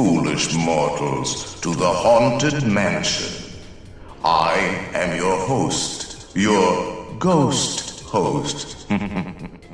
foolish mortals, to the haunted mansion. I am your host, your ghost host.